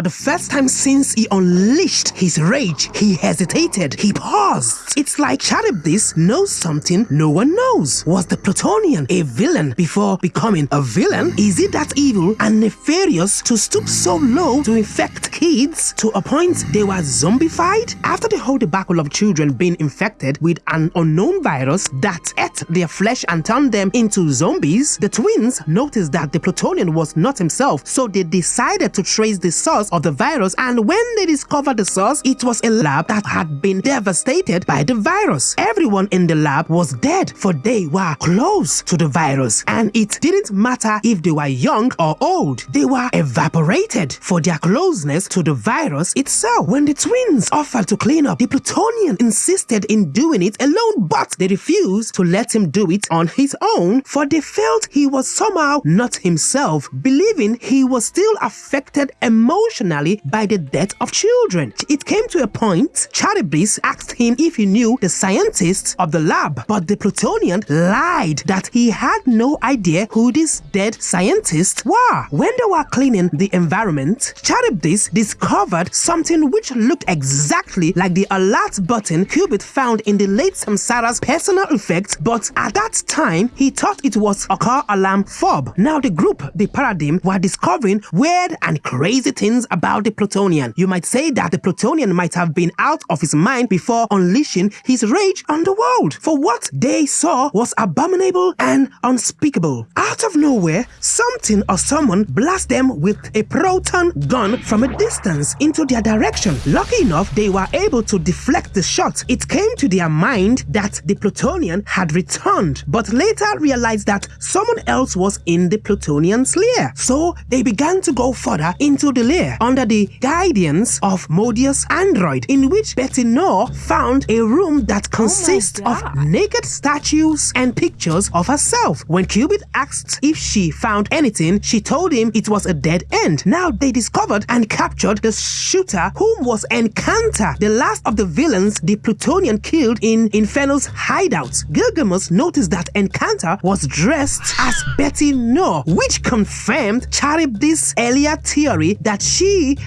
for the first time since he unleashed his rage, he hesitated. He paused. It's like Charybdis knows something no one knows. Was the Plutonian a villain before becoming a villain? Is it that evil and nefarious to stoop so low to infect kids to a point they were zombified? After the whole debacle of children being infected with an unknown virus that ate their flesh and turned them into zombies, the twins noticed that the Plutonian was not himself, so they decided to trace the source of the virus and when they discovered the source, it was a lab that had been devastated by the virus. Everyone in the lab was dead for they were close to the virus and it didn't matter if they were young or old, they were evaporated for their closeness to the virus itself. When the twins offered to clean up, the Plutonian insisted in doing it alone but they refused to let him do it on his own for they felt he was somehow not himself, believing he was still affected emotionally by the death of children. It came to a point, Charybdis asked him if he knew the scientists of the lab, but the Plutonian lied that he had no idea who these dead scientists were. When they were cleaning the environment, Charybdis discovered something which looked exactly like the alert button Qubit found in the late Samsara's personal effects, but at that time, he thought it was a car alarm fob. Now the group, the Paradigm, were discovering weird and crazy things about the Plutonian. You might say that the Plutonian might have been out of his mind before unleashing his rage on the world, for what they saw was abominable and unspeakable. Out of nowhere, something or someone blast them with a proton gun from a distance into their direction. Lucky enough, they were able to deflect the shot. It came to their mind that the Plutonian had returned, but later realized that someone else was in the Plutonian's lair. So they began to go further into the lair under the guidance of Modeus Android, in which Bette Noir found a room that oh consists of naked statues and pictures of herself. When Qubit asked if she found anything, she told him it was a dead end. Now they discovered and captured the shooter whom was Encanta, the last of the villains the Plutonian killed in Inferno's hideout. Gilgamesh noticed that Encanta was dressed as Bette Noir, which confirmed Charybdis' earlier theory that she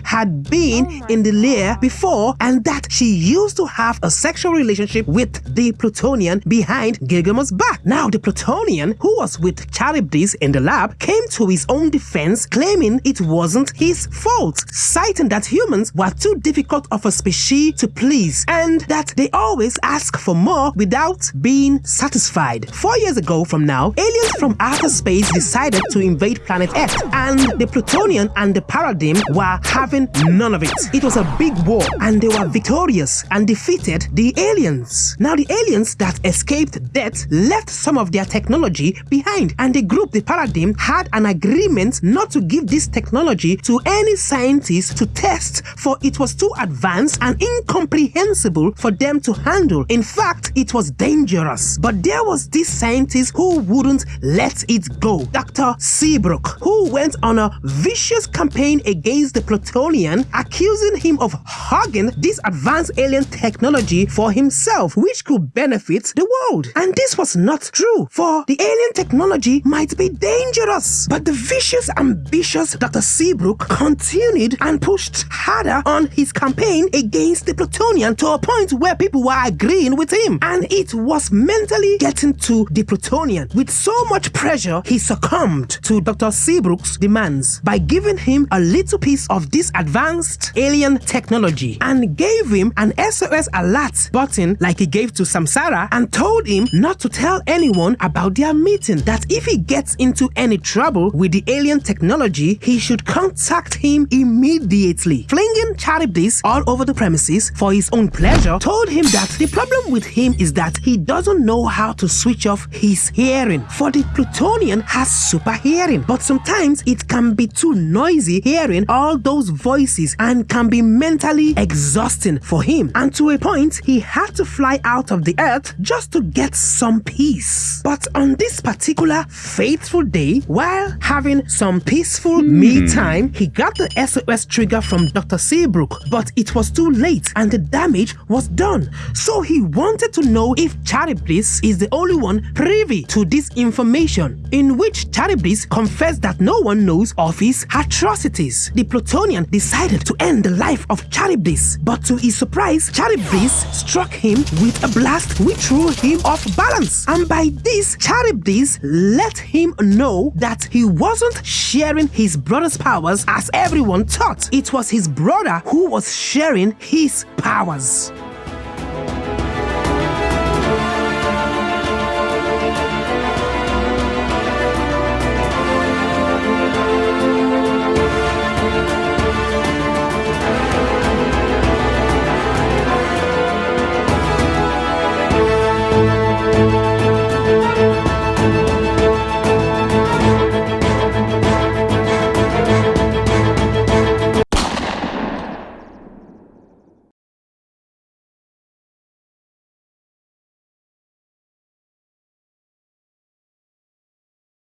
had been oh in the lair before and that she used to have a sexual relationship with the Plutonian behind Gilgamesh's back. Now the Plutonian, who was with Charybdis in the lab, came to his own defense claiming it wasn't his fault, citing that humans were too difficult of a species to please and that they always ask for more without being satisfied. Four years ago from now, aliens from outer space decided to invade planet Earth and the Plutonian and the Paradigm were having none of it. It was a big war and they were victorious and defeated the aliens. Now the aliens that escaped death left some of their technology behind and the group, the Paradigm, had an agreement not to give this technology to any scientist to test for it was too advanced and incomprehensible for them to handle. In fact, it was dangerous. But there was this scientist who wouldn't let it go. Dr. Seabrook, who went on a vicious campaign against the Plutonian, accusing him of hogging this advanced alien technology for himself, which could benefit the world. And this was not true, for the alien technology might be dangerous. But the vicious, ambitious Dr. Seabrook continued and pushed harder on his campaign against the Plutonian to a point where people were agreeing with him. And it was mentally getting to the Plutonian. With so much pressure, he succumbed to Dr. Seabrook's demands by giving him a little piece of this advanced alien technology and gave him an SOS alert button like he gave to Samsara and told him not to tell anyone about their meeting, that if he gets into any trouble with the alien technology, he should contact him immediately. Flinging Charybdis all over the premises for his own pleasure, told him that the problem with him is that he doesn't know how to switch off his hearing, for the Plutonian has super hearing, but sometimes it can be too noisy hearing all those voices and can be mentally exhausting for him. And to a point, he had to fly out of the earth just to get some peace. But on this particular faithful day, while having some peaceful hmm. me time, he got the SOS trigger from Dr. Seabrook, but it was too late and the damage was done. So he wanted to know if Charybdis is the only one privy to this information, in which Charybdis confessed that no one knows of his atrocities. The Plutonian decided to end the life of Charybdis. But to his surprise, Charybdis struck him with a blast which threw him off balance. And by this, Charybdis let him know that he wasn't sharing his brother's powers as everyone thought. It was his brother who was sharing his powers.